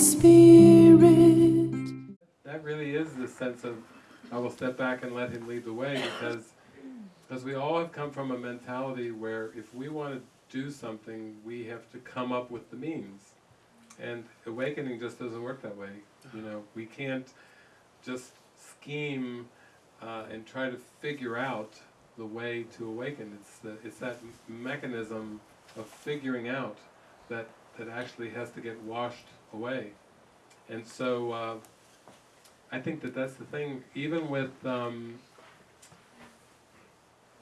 Spirit. That really is the sense of, I will step back and let Him lead the way because, because we all have come from a mentality where if we want to do something, we have to come up with the means. And awakening just doesn't work that way. You know, we can't just scheme uh, and try to figure out the way to awaken. It's the, it's that mechanism of figuring out that that actually has to get washed away. And so uh, I think that that's the thing. Even with um,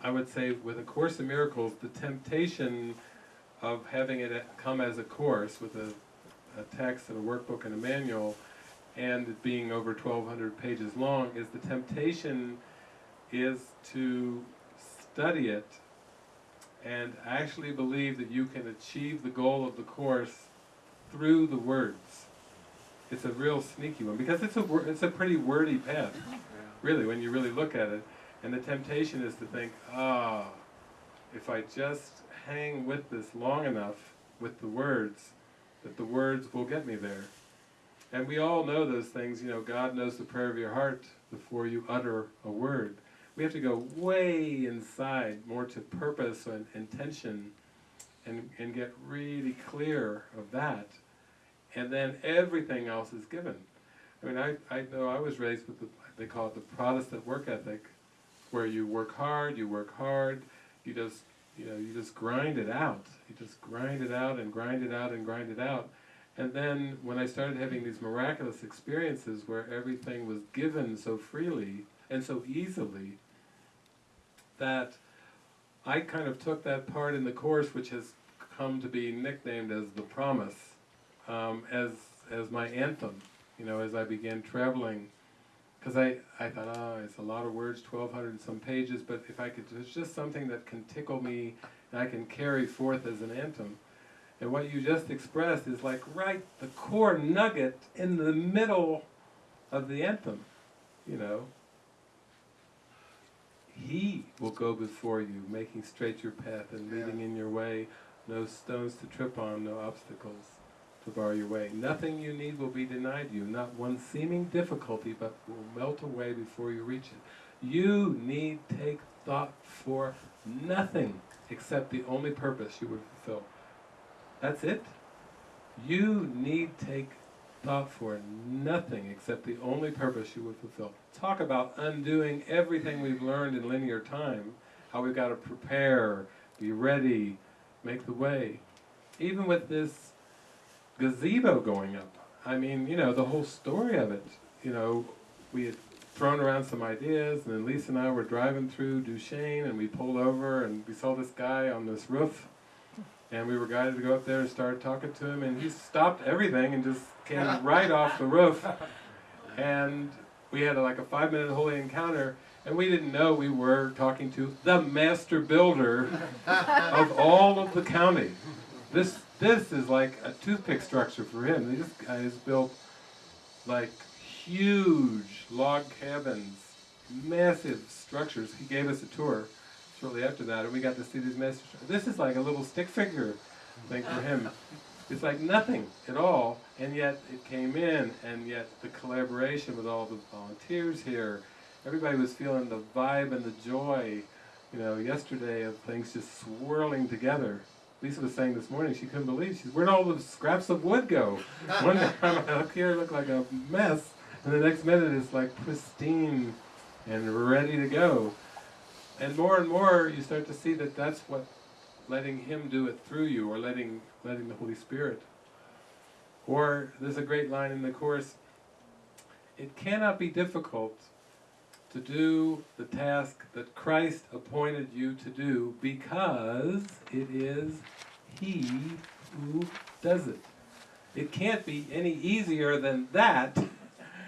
I would say with A Course in Miracles, the temptation of having it come as a course with a, a text and a workbook and a manual, and it being over 1,200 pages long, is the temptation is to study it and actually believe that you can achieve the goal of the course through the words. It's a real sneaky one because it's a it's a pretty wordy path, really, when you really look at it. And the temptation is to think, ah, if I just hang with this long enough with the words, that the words will get me there. And we all know those things, you know, God knows the prayer of your heart before you utter a word. We have to go way inside, more to purpose and intention, and, and get really clear of that. And then everything else is given. I mean, I, I know I was raised with the, they call it the Protestant work ethic, where you work hard, you work hard, you just, you know, you just grind it out. You just grind it out and grind it out and grind it out. And then when I started having these miraculous experiences where everything was given so freely and so easily, that I kind of took that part in the course, which has come to be nicknamed as the promise, um, as as my anthem. You know, as I began traveling, because I I thought, oh, it's a lot of words, twelve hundred and some pages, but if I could, it's just something that can tickle me, and I can carry forth as an anthem. And what you just expressed is like right the core nugget in the middle of the anthem. You know, he will go before you, making straight your path and leading in your way. No stones to trip on, no obstacles to bar your way. Nothing you need will be denied you, not one seeming difficulty, but will melt away before you reach it. You need take thought for nothing except the only purpose you would fulfill. That's it. You need take thought for nothing except the only purpose you would fulfill. Talk about undoing everything we've learned in linear time, how we've got to prepare, be ready, make the way. Even with this gazebo going up, I mean, you know, the whole story of it, you know, we had thrown around some ideas, and then Lisa and I were driving through Duchesne, and we pulled over, and we saw this guy on this roof, and we were guided to go up there and start talking to him, and he stopped everything and just came right off the roof, and we had a, like a five-minute holy encounter, and we didn't know we were talking to the master builder of all of the county. This this is like a toothpick structure for him. This guy has built like huge log cabins, massive structures. He gave us a tour shortly after that, and we got to see these massive. This is like a little stick figure thing for him. It's like nothing at all, and yet it came in, and yet the collaboration with all the volunteers here, everybody was feeling the vibe and the joy, you know, yesterday of things just swirling together. Lisa was saying this morning she couldn't believe, she's, where'd all the scraps of wood go? One time I look here, it looked like a mess, and the next minute it's like pristine and ready to go. And more and more you start to see that that's what letting Him do it through you, or letting letting the Holy Spirit. Or there's a great line in the Course, it cannot be difficult to do the task that Christ appointed you to do because it is He who does it. It can't be any easier than that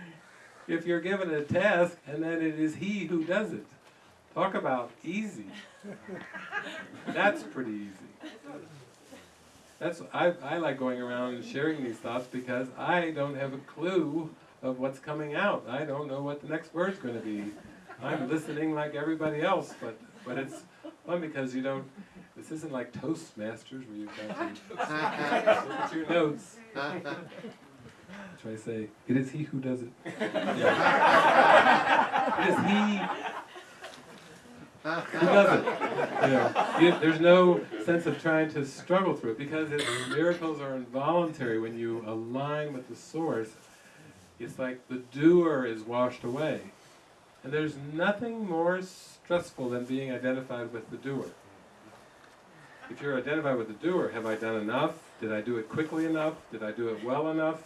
if you're given a task and then it is He who does it. Talk about easy. That's pretty easy. That's I, I like going around and sharing these thoughts because I don't have a clue of what's coming out. I don't know what the next word's going to be. I'm listening like everybody else, but but it's fun because you don't. This isn't like Toastmasters where you've got to look at your notes. Try to say, it is he who does it. it is he who does it. You know, you, there's no sense of trying to struggle through it because it, miracles are involuntary when you align with the source. It's like the doer is washed away. And there's nothing more stressful than being identified with the doer. If you're identified with the doer, have I done enough? Did I do it quickly enough? Did I do it well enough?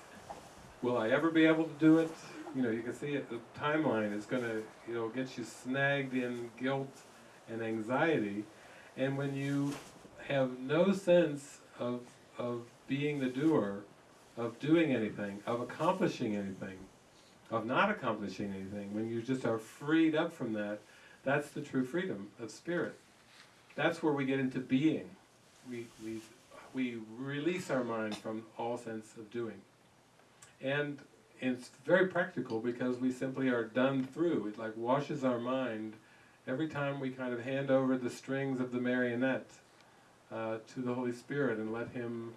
Will I ever be able to do it? You know, you can see it, the timeline is going to, you know, get you snagged in guilt and anxiety. And when you have no sense of, of being the doer, of doing anything, of accomplishing anything, of not accomplishing anything, when you just are freed up from that, that's the true freedom of spirit. That's where we get into being. We, we, we release our mind from all sense of doing. And it's very practical because we simply are done through. It like washes our mind every time we kind of hand over the strings of the marionette uh, to the Holy Spirit and let Him,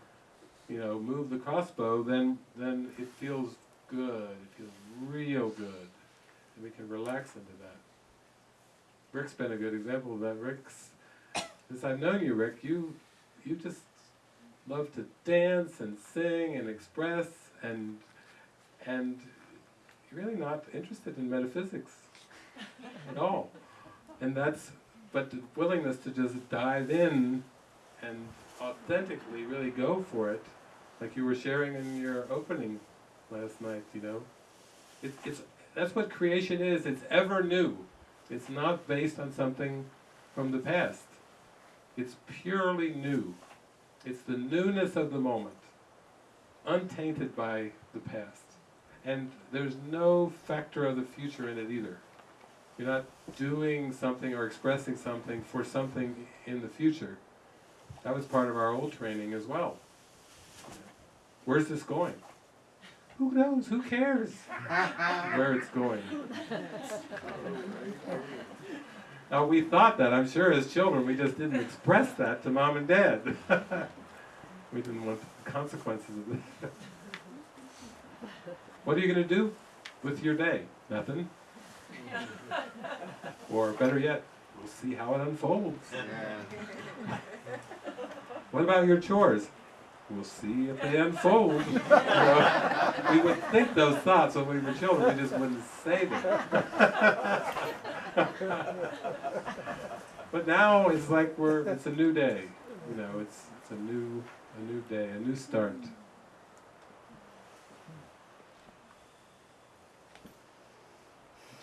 you know, move the crossbow, then then it feels good. It feels real good, and we can relax into that. Rick's been a good example of that. Rick's, since I've known you, Rick, you you just love to dance and sing and express and and you're really not interested in metaphysics at all. And that's, but the willingness to just dive in and authentically really go for it, like you were sharing in your opening last night, you know. It, it's, that's what creation is, it's ever new. It's not based on something from the past. It's purely new. It's the newness of the moment, untainted by the past. And there's no factor of the future in it either. You're not doing something or expressing something for something in the future. That was part of our old training as well. Where's this going? Who knows? Who cares where it's going? Now we thought that, I'm sure, as children, we just didn't express that to mom and dad. we didn't want the consequences of it. what are you going to do with your day? Nothing. or better yet, we'll see how it unfolds. Yeah. what about your chores? We'll see if they unfold. you know, we would think those thoughts when we were children, we just wouldn't say them. but now it's like we're, it's a new day. You know, it's, it's a new, a new day, a new start.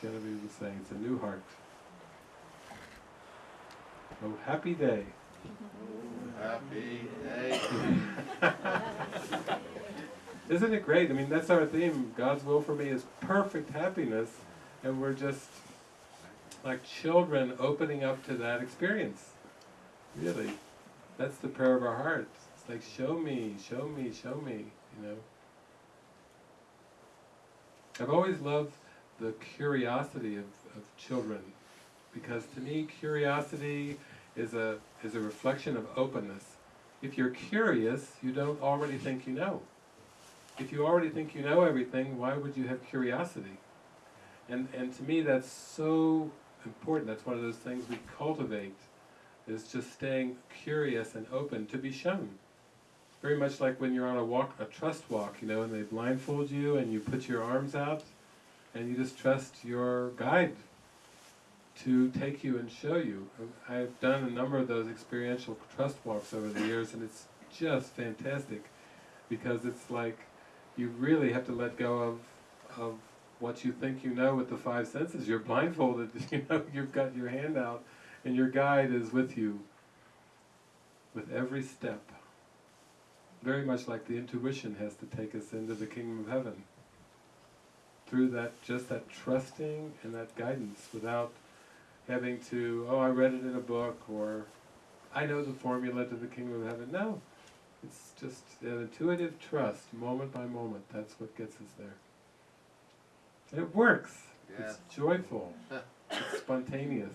Genevieve was saying, it's a new heart. Oh, happy day. Oh, Happy day. Isn't it great? I mean, that's our theme. God's will for me is perfect happiness, and we're just like children opening up to that experience. Really. That's the prayer of our hearts. It's like, show me, show me, show me, you know. I've always loved the curiosity of, of children because to me curiosity is a, is a reflection of openness. If you're curious, you don't already think you know. If you already think you know everything, why would you have curiosity? And, and to me that's so important, that's one of those things we cultivate, is just staying curious and open to be shown. Very much like when you're on a walk, a trust walk, you know, and they blindfold you and you put your arms out, and you just trust your guide to take you and show you. I've done a number of those experiential trust walks over the years and it's just fantastic because it's like you really have to let go of, of what you think you know with the five senses. You're blindfolded, you know, you've got your hand out and your guide is with you with every step. Very much like the intuition has to take us into the kingdom of heaven through that, just that trusting and that guidance without having to, oh, I read it in a book, or I know the formula to the kingdom of heaven. No, it's just an intuitive trust, moment by moment. That's what gets us there. And it works. Yeah. It's joyful. it's spontaneous.